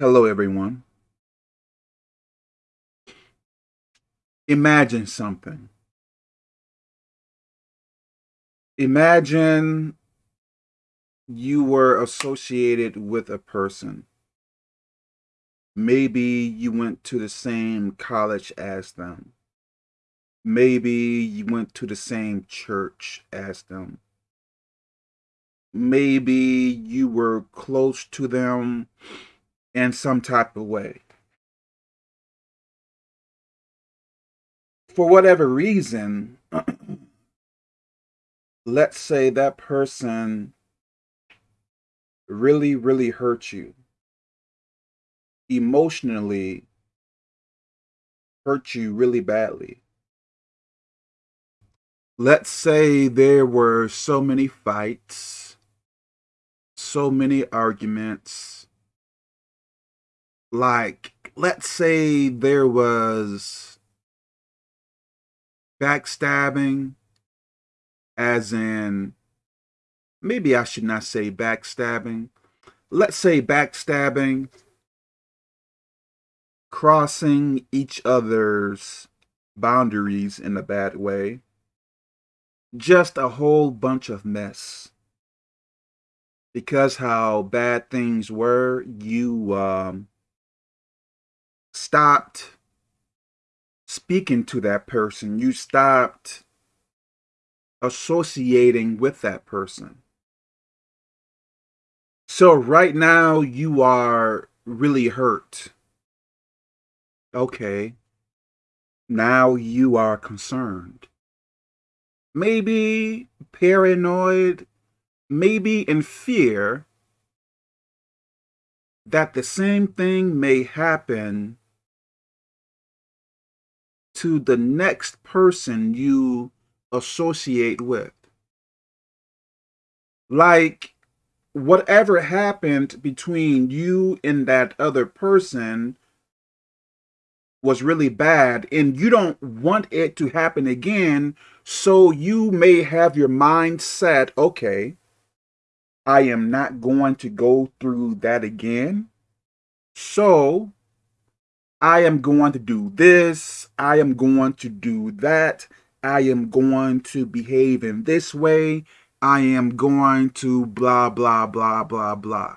Hello, everyone. Imagine something. Imagine you were associated with a person. Maybe you went to the same college as them. Maybe you went to the same church as them. Maybe you were close to them in some type of way. For whatever reason, let's say that person really, really hurt you. Emotionally hurt you really badly. Let's say there were so many fights, so many arguments. Like, let's say there was backstabbing, as in, maybe I should not say backstabbing. Let's say backstabbing, crossing each other's boundaries in a bad way just a whole bunch of mess. Because how bad things were, you um, stopped speaking to that person. You stopped associating with that person. So right now you are really hurt. Okay. Now you are concerned maybe paranoid, maybe in fear that the same thing may happen to the next person you associate with. Like, whatever happened between you and that other person was really bad and you don't want it to happen again. So you may have your mind set, okay, I am not going to go through that again. So I am going to do this. I am going to do that. I am going to behave in this way. I am going to blah, blah, blah, blah, blah.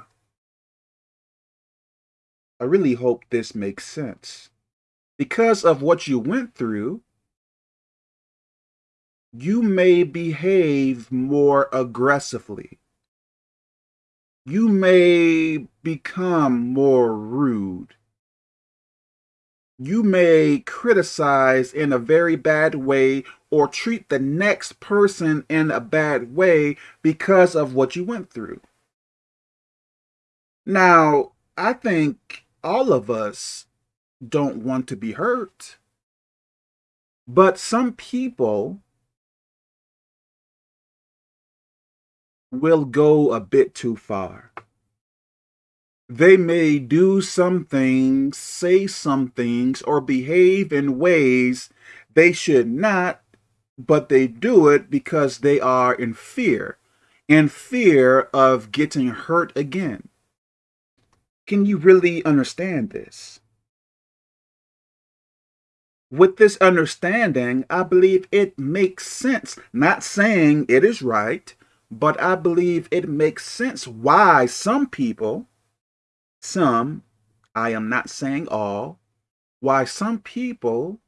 I really hope this makes sense because of what you went through, you may behave more aggressively. You may become more rude. You may criticize in a very bad way or treat the next person in a bad way because of what you went through. Now, I think all of us don't want to be hurt. But some people will go a bit too far. They may do some things, say some things, or behave in ways they should not, but they do it because they are in fear, in fear of getting hurt again. Can you really understand this? with this understanding, I believe it makes sense. Not saying it is right, but I believe it makes sense why some people, some, I am not saying all, why some people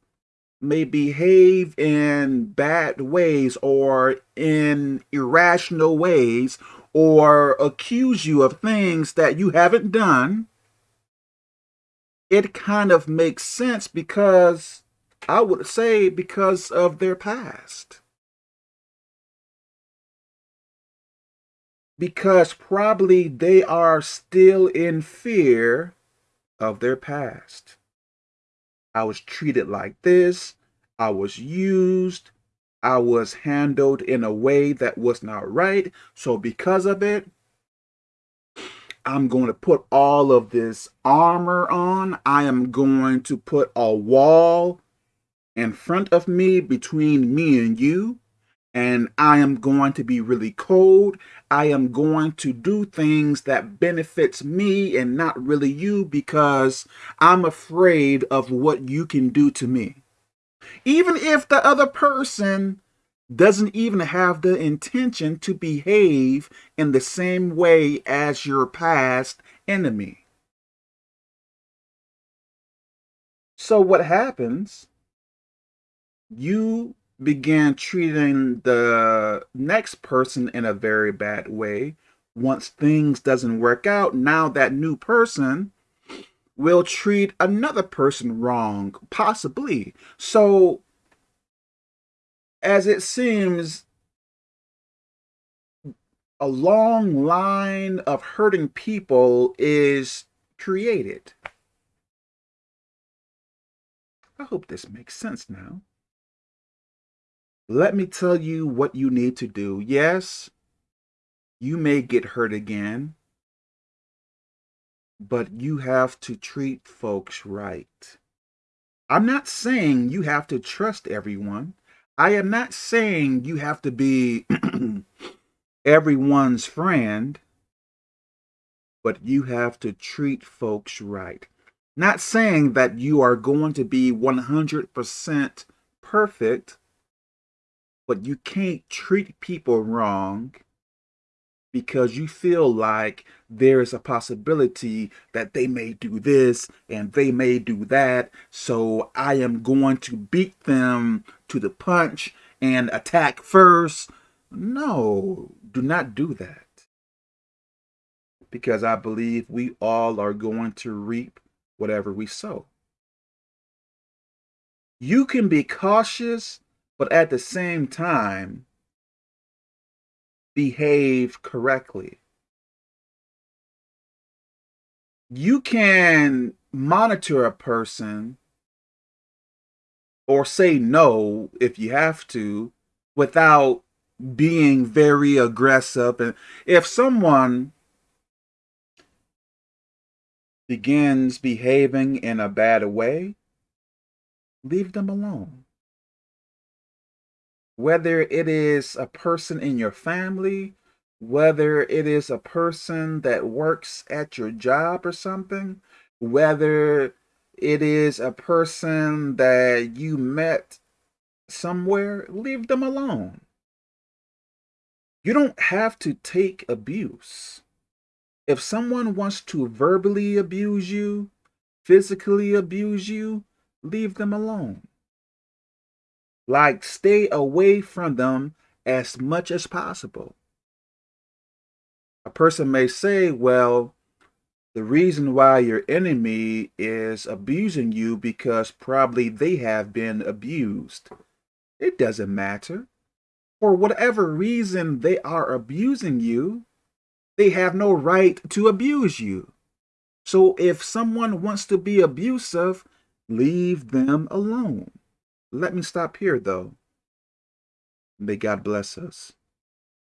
may behave in bad ways or in irrational ways or accuse you of things that you haven't done. It kind of makes sense because I would say because of their past. Because probably they are still in fear of their past. I was treated like this. I was used. I was handled in a way that was not right. So because of it, I'm going to put all of this armor on. I am going to put a wall in front of me, between me and you, and I am going to be really cold. I am going to do things that benefits me and not really you because I'm afraid of what you can do to me. Even if the other person doesn't even have the intention to behave in the same way as your past enemy. So what happens, you begin treating the next person in a very bad way. Once things doesn't work out, now that new person will treat another person wrong, possibly. So as it seems, a long line of hurting people is created. I hope this makes sense now. Let me tell you what you need to do. Yes, you may get hurt again, but you have to treat folks right. I'm not saying you have to trust everyone. I am not saying you have to be everyone's friend, but you have to treat folks right. Not saying that you are going to be 100% perfect, but you can't treat people wrong because you feel like there's a possibility that they may do this and they may do that. So I am going to beat them to the punch and attack first. No, do not do that. Because I believe we all are going to reap whatever we sow. You can be cautious, but at the same time, behave correctly. You can monitor a person or say no if you have to without being very aggressive. And if someone begins behaving in a bad way, leave them alone whether it is a person in your family, whether it is a person that works at your job or something, whether it is a person that you met somewhere, leave them alone. You don't have to take abuse. If someone wants to verbally abuse you, physically abuse you, leave them alone. Like, stay away from them as much as possible. A person may say, well, the reason why your enemy is abusing you because probably they have been abused. It doesn't matter. For whatever reason they are abusing you, they have no right to abuse you. So if someone wants to be abusive, leave them alone. Let me stop here, though. May God bless us.